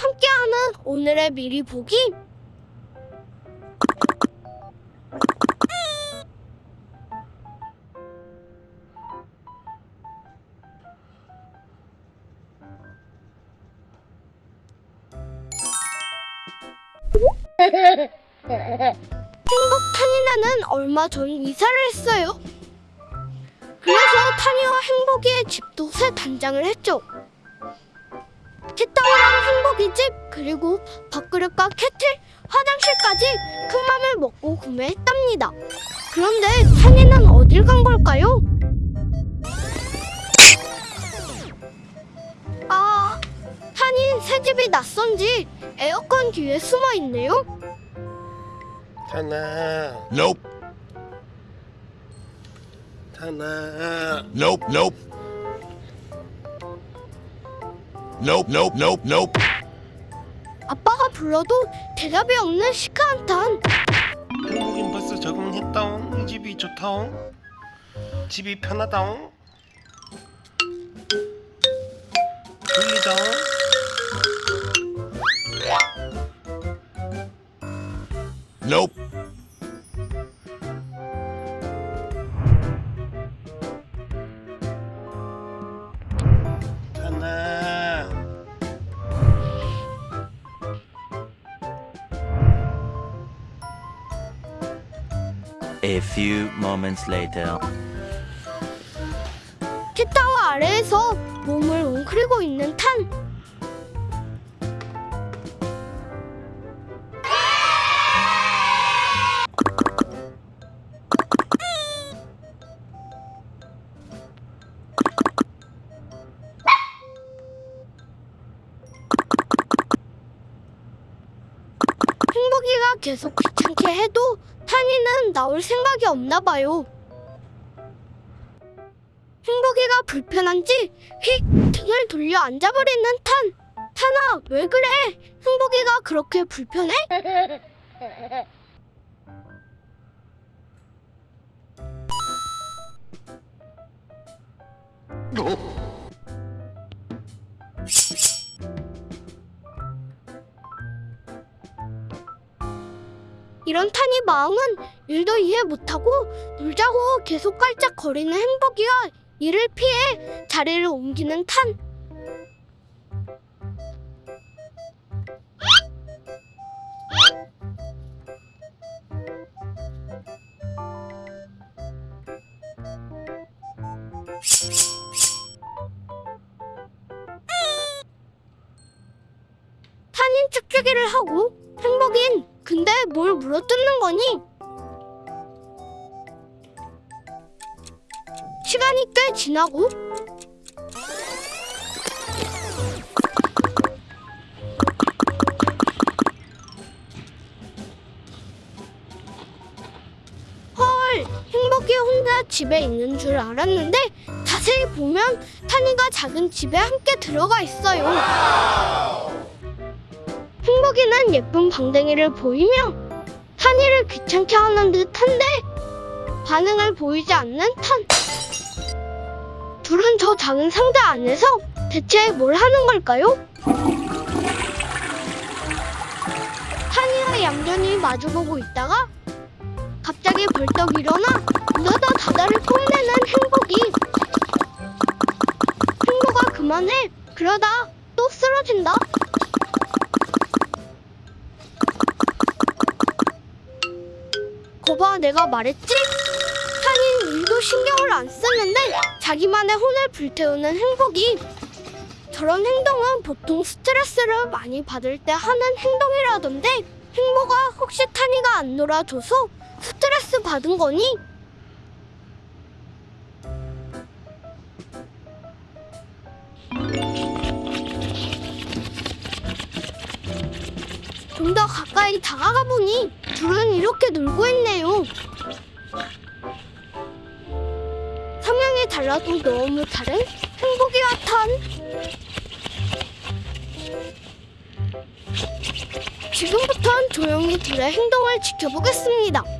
함께하는 오늘의 미리 보기. 행복 타니나는 얼마 전 이사를 했어요. 그래서 타니와 행복이의 집도 새 단장을 했죠. 티타오랑 행복이 집 그리고 밥그릇과 캐틀, 화장실까지 큰 맘을 먹고 구매했답니다. 그런데 타니는 어딜 간 걸까요? 아, 타니 새 집이 낯선지 에어컨 뒤에 숨어 있네요. 타나 Nope. 타나 Nope. Nope. Nope. Nope. Nope. Nope. 아빠가 불러도 대답이 없는 시크한탄. 한국인 벌써 적응했다옹 이 집이 좋다옹 집이 편하다옹 졸리다옹 A few moments later. 티타워 아래에서 몸을 웅크리고 있는 탄. 계속 귀찮게 해도 탄이는 나올 생각이 없나 봐요. 행복이가 불편한지 휙 등을 돌려 앉아버리는 탄. 탄아 왜 그래? 행복이가 그렇게 불편해? 이런 탄이 마음은 일도 이해 못하고 놀자고 계속 깔짝거리는 행복이와 이를 피해 자리를 옮기는 탄. 탄인 축제기를 하고 행복인 근데 뭘 물어뜯는 거니? 시간이 꽤 지나고 헐 행복이 혼자 집에 있는 줄 알았는데 자세히 보면 타니가 작은 집에 함께 들어가 있어요. 행복이는 예쁜 방댕이를 보이며 탄이를 귀찮게 하는 듯한데 반응을 보이지 않는 탄. 둘은 저 작은 상자 안에서 대체 뭘 하는 걸까요? 탄이와 얌전히 마주보고 있다가 갑자기 벌떡 일어나 이러다 다다를 뽐내는 행복이 행복아 그만해 그러다 또 쓰러진다 거봐 내가 말했지? 탄인 일도 신경을 안 쓰는데 자기만의 혼을 불태우는 행복이 저런 행동은 보통 스트레스를 많이 받을 때 하는 행동이라던데 행복아 혹시 탄이가 안 놀아줘서 스트레스 받은 거니? 좀 더 가까이 다가가 보니 둘은 이렇게 놀고 달라도 너무 다른 행복이 같은 지금부턴 조용히 둘의 행동을 지켜보겠습니다.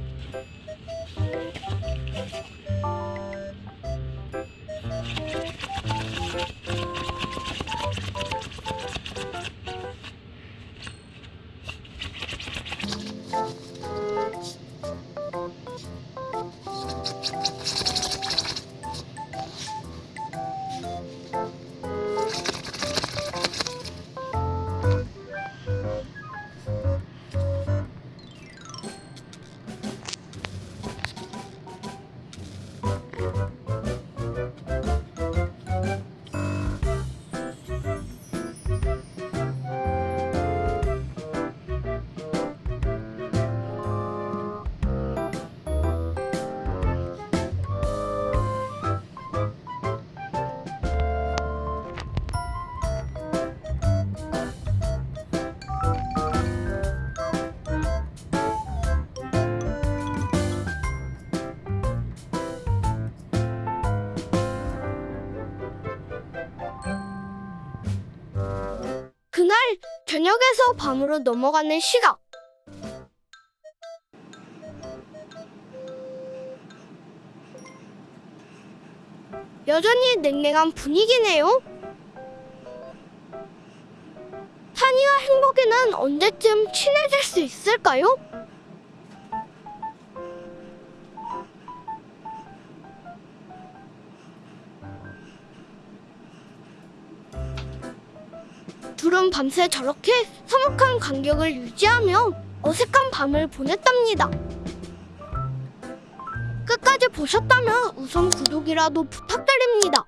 저녁에서 밤으로 넘어가는 시각. 여전히 냉랭한 분위기네요. 산이와 행복이는 언제쯤 친해질 수 있을까요? 둘은 밤새 저렇게 서먹한 간격을 유지하며 어색한 밤을 보냈답니다. 끝까지 보셨다면 우선 구독이라도 부탁드립니다.